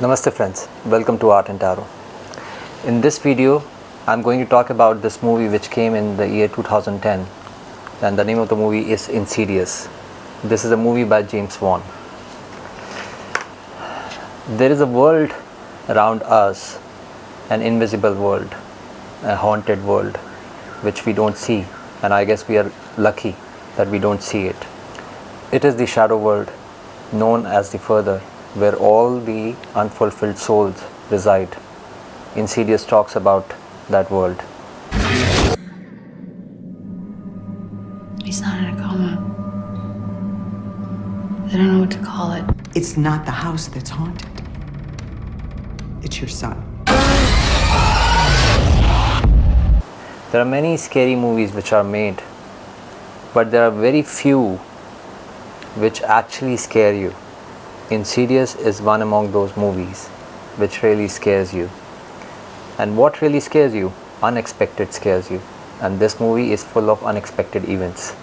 Namaste friends, welcome to Art and Tarot. In this video, I'm going to talk about this movie which came in the year 2010 and the name of the movie is Insidious. This is a movie by James Wan. There is a world around us, an invisible world, a haunted world which we don't see and I guess we are lucky that we don't see it. It is the shadow world known as the further where all the unfulfilled souls reside. Insidious talks about that world. He's not in a coma. I don't know what to call it. It's not the house that's haunted. It's your son. There are many scary movies which are made, but there are very few which actually scare you. Insidious is one among those movies which really scares you. And what really scares you? Unexpected scares you. And this movie is full of unexpected events.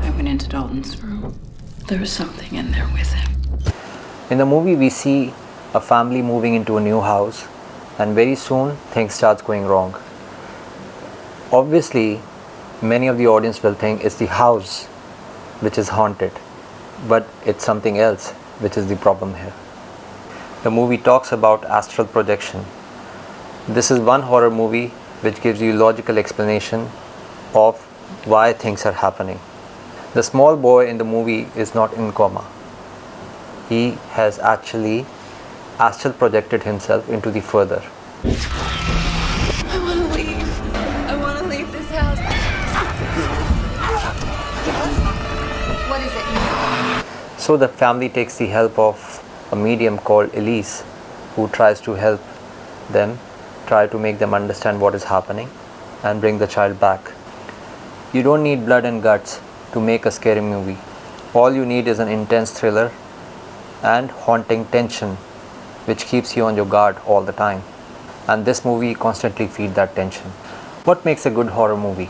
I went into Dalton's room. There was something in there with him. In the movie, we see a family moving into a new house, and very soon things starts going wrong. Obviously, many of the audience will think it's the house which is haunted, but it's something else which is the problem here. The movie talks about astral projection. This is one horror movie which gives you logical explanation of why things are happening. The small boy in the movie is not in coma he has actually astral projected himself into the further. So the family takes the help of a medium called Elise who tries to help them, try to make them understand what is happening and bring the child back. You don't need blood and guts to make a scary movie. All you need is an intense thriller and haunting tension which keeps you on your guard all the time and this movie constantly feeds that tension what makes a good horror movie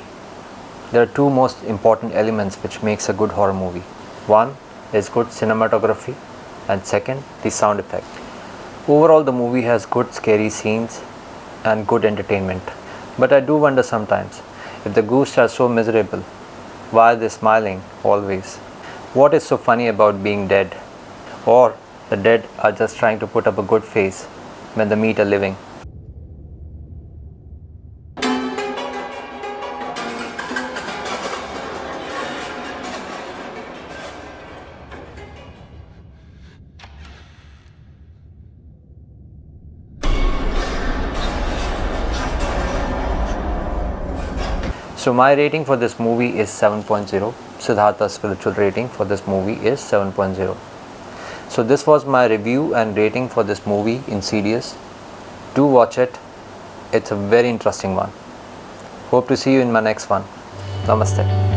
there are two most important elements which makes a good horror movie one is good cinematography. And second the sound effect. Overall the movie has good scary scenes and good entertainment. But i do wonder sometimes if the ghosts are so miserable why are they smiling always? What is so funny about being dead? Or the dead are just trying to put up a good face when they meet a living. So my rating for this movie is 7.0. Siddhartha's spiritual rating for this movie is 7.0. So this was my review and rating for this movie in Insidious. Do watch it. It's a very interesting one. Hope to see you in my next one. Namaste.